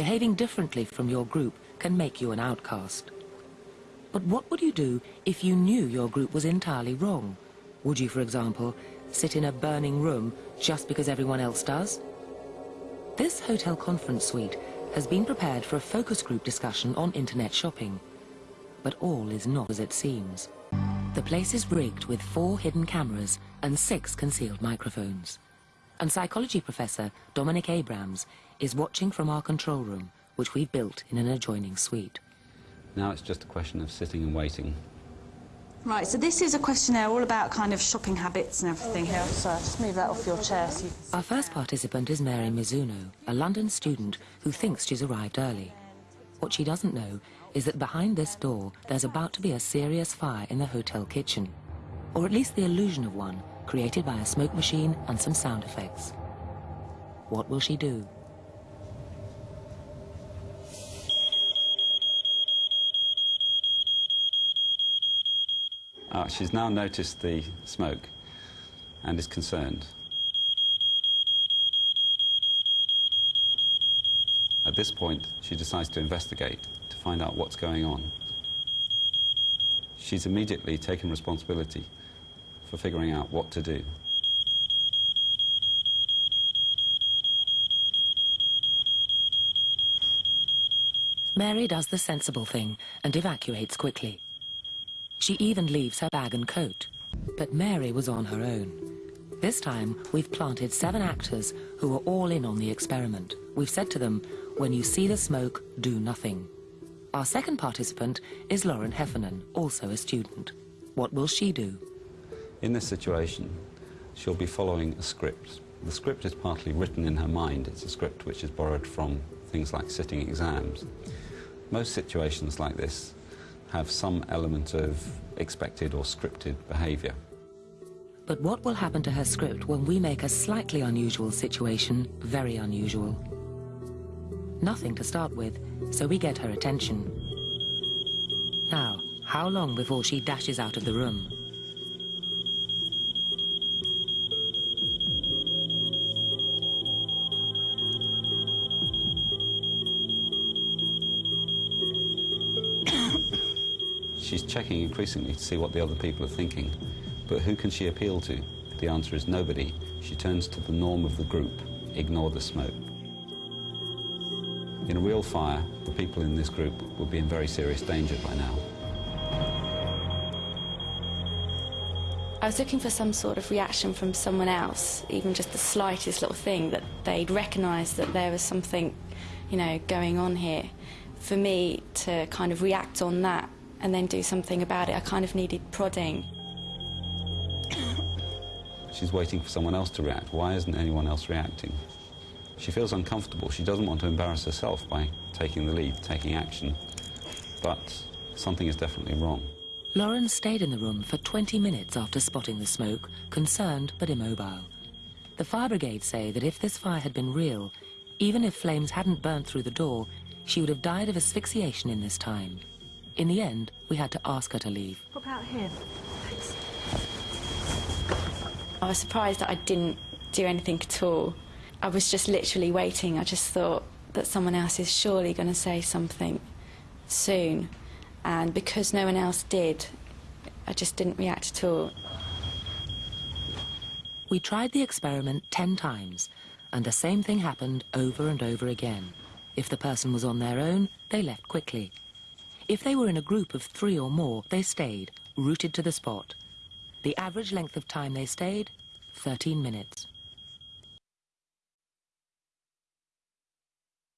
Behaving differently from your group can make you an outcast. But what would you do if you knew your group was entirely wrong? Would you, for example, sit in a burning room just because everyone else does? This hotel conference suite has been prepared for a focus group discussion on internet shopping. But all is not as it seems. The place is rigged with four hidden cameras and six concealed microphones. And psychology professor Dominic Abrams is watching from our control room, which we've built in an adjoining suite. Now it's just a question of sitting and waiting. Right, so this is a questionnaire all about kind of shopping habits and everything here. So just move that off your chair so you can Our first participant is Mary Mizuno, a London student who thinks she's arrived early. What she doesn't know is that behind this door there's about to be a serious fire in the hotel kitchen. Or at least the illusion of one, created by a smoke machine and some sound effects. What will she do? Uh, she's now noticed the smoke and is concerned. At this point, she decides to investigate to find out what's going on. She's immediately taken responsibility for figuring out what to do. Mary does the sensible thing and evacuates quickly. She even leaves her bag and coat. But Mary was on her own. This time, we've planted seven actors who are all in on the experiment. We've said to them, when you see the smoke, do nothing. Our second participant is Lauren Heffernan, also a student. What will she do? In this situation, she'll be following a script. The script is partly written in her mind. It's a script which is borrowed from things like sitting exams. Most situations like this have some element of expected or scripted behaviour. But what will happen to her script when we make a slightly unusual situation very unusual? Nothing to start with, so we get her attention. Now, how long before she dashes out of the room? She's checking increasingly to see what the other people are thinking. But who can she appeal to? The answer is nobody. She turns to the norm of the group, ignore the smoke. In a real fire, the people in this group would be in very serious danger by now. I was looking for some sort of reaction from someone else, even just the slightest little thing, that they'd recognise that there was something, you know, going on here. For me to kind of react on that and then do something about it, I kind of needed prodding. She's waiting for someone else to react. Why isn't anyone else reacting? She feels uncomfortable. She doesn't want to embarrass herself by taking the lead, taking action. But something is definitely wrong. Lauren stayed in the room for 20 minutes after spotting the smoke, concerned but immobile. The fire brigade say that if this fire had been real, even if flames hadn't burnt through the door, she would have died of asphyxiation in this time. In the end, we had to ask her to leave. What about him? I was surprised that I didn't do anything at all. I was just literally waiting. I just thought that someone else is surely going to say something soon. And because no one else did, I just didn't react at all. We tried the experiment 10 times, and the same thing happened over and over again. If the person was on their own, they left quickly. If they were in a group of three or more, they stayed, rooted to the spot. The average length of time they stayed, 13 minutes.